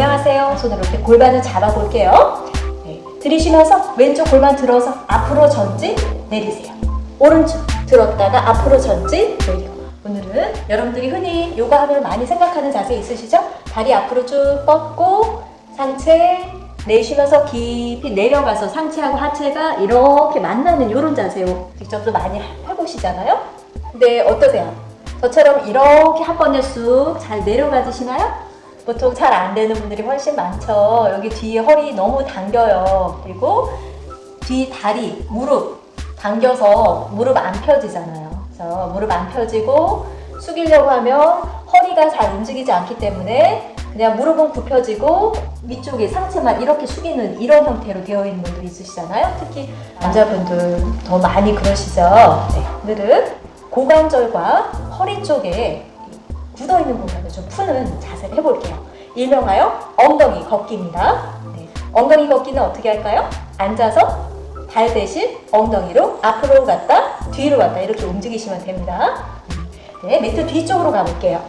안녕하세요. 손으로 이렇게 골반을 잡아볼게요. 네, 들이쉬면서 왼쪽 골반 들어서 앞으로 전진 내리세요. 오른쪽 들었다가 앞으로 전진 내리고 오늘은 여러분들이 흔히 요가 하면 많이 생각하는 자세 있으시죠? 다리 앞으로 쭉 뻗고 상체 내쉬면서 깊이 내려가서 상체하고 하체가 이렇게 만나는 이런 자세요. 직접도 많이 해보시잖아요? 근데 어떠세요? 저처럼 이렇게 한 번에 쑥 잘 내려가지시나요? 보통 잘 안 되는 분들이 훨씬 많죠. 여기 뒤에 허리 너무 당겨요. 그리고 뒤 다리, 무릎 당겨서 무릎 안 펴지잖아요. 그래서 무릎 안 펴지고 숙이려고 하면 허리가 잘 움직이지 않기 때문에 그냥 무릎은 굽혀지고 위쪽에 상체만 이렇게 숙이는 이런 형태로 되어 있는 분들 있으시잖아요. 특히 남자분들 더 많이 그러시죠. 네, 오늘은 고관절과 허리 쪽에 굳어 있는 공간을 좀 푸는 자세를 해볼게요. 일명하여 엉덩이 걷기입니다. 네, 엉덩이 걷기는 어떻게 할까요? 앉아서 발 대신 엉덩이로 앞으로 갔다 뒤로 갔다 이렇게 움직이시면 됩니다. 네, 매트 뒤쪽으로 가볼게요.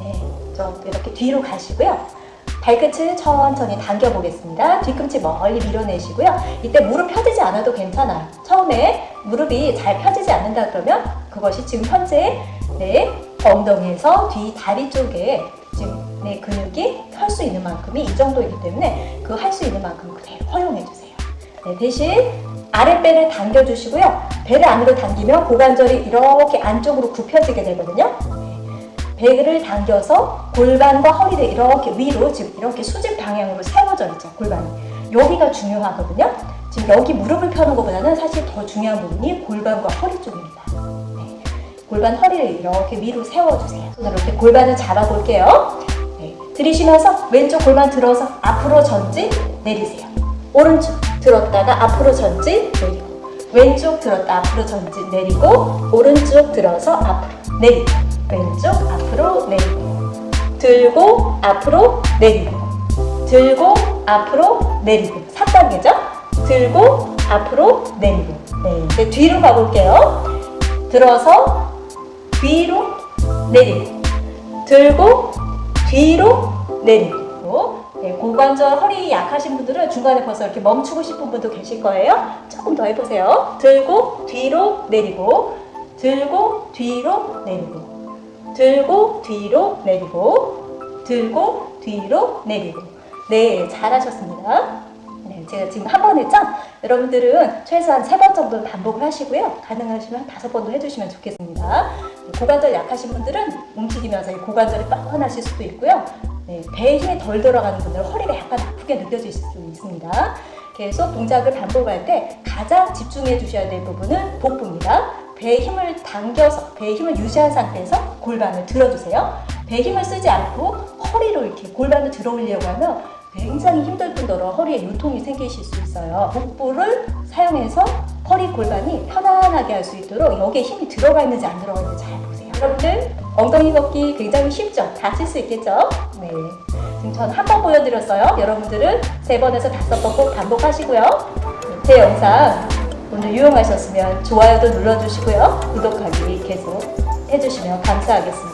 네, 좀 이렇게 뒤로 가시고요. 발끝을 천천히 당겨 보겠습니다. 뒤꿈치 멀리 밀어내시고요. 이때 무릎 펴지지 않아도 괜찮아요. 처음에 무릎이 잘 펴지지 않는다 그러면 그것이 지금 현재 내 엉덩이에서 뒤 다리 쪽에 지금 내 근육이 펼 수 있는 만큼이 이 정도이기 때문에 그 할 수 있는 만큼 그대로 허용해 주세요. 네, 대신 아랫배를 당겨주시고요. 배를 안으로 당기면 고관절이 이렇게 안쪽으로 굽혀지게 되거든요. 배를 당겨서 골반과 허리를 이렇게 위로 지금 이렇게 수직 방향으로 세워져 있죠 골반이 여기가 중요하거든요 지금 여기 무릎을 펴는 것보다는 사실 더 중요한 부분이 골반과 허리 쪽입니다 네. 골반 허리를 이렇게 위로 세워주세요. 손으로 이렇게 골반을 잡아볼게요. 네. 들이쉬면서 왼쪽 골반 들어서 앞으로 전진 내리세요. 오른쪽 들었다가 앞으로 전진 내리고 왼쪽 들었다 앞으로 전진 내리고 오른쪽 들어서 앞으로 내리고 왼쪽 앞으로 내리고 들고 앞으로 내리고 들고 앞으로 내리고. 3단계죠? 들고 앞으로 내리고. 네, 이제 뒤로 가볼게요. 들어서 뒤로 내리고 들고 뒤로 내리고 네, 고관절 허리 약하신 분들은 중간에 벌써 이렇게 멈추고 싶은 분도 계실 거예요. 조금 더 해보세요. 들고 뒤로 내리고 들고 뒤로 내리고 들고 뒤로 내리고 들고 뒤로 내리고. 네 잘하셨습니다. 네, 제가 지금 한 번 했죠? 여러분들은 최소한 세 번 정도 반복을 하시고요. 가능하시면 다섯 번도 해주시면 좋겠습니다. 네, 고관절 약하신 분들은 움직이면서 이 고관절이 뻐근하실 수도 있고요. 네, 배에 힘이 덜 들어가는 분들은 허리가 약간 아프게 느껴질 수 있습니다. 계속 동작을 반복할 때 가장 집중해 주셔야 될 부분은 복부입니다. 배에 힘을 당겨서 배에 힘을 유지한 상태에서 골반을 들어주세요. 배에 힘을 쓰지 않고 허리로 이렇게 골반을 들어 올리려고 하면 굉장히 힘들 뿐더러 허리에 요통이 생기실 수 있어요. 복부를 사용해서 허리 골반이 편안하게 할 수 있도록 여기에 힘이 들어가 있는지 안 들어가 있는지 잘 보세요. 여러분들 엉덩이 걷기 굉장히 쉽죠? 다칠 수 있겠죠? 네. 지금 저는 한번 보여드렸어요. 여러분들은 세 번에서 다섯 번 꼭 반복하시고요. 제 영상 오늘 유용하셨으면 좋아요도 눌러주시고요. 구독하기 계속 해주시면 감사하겠습니다.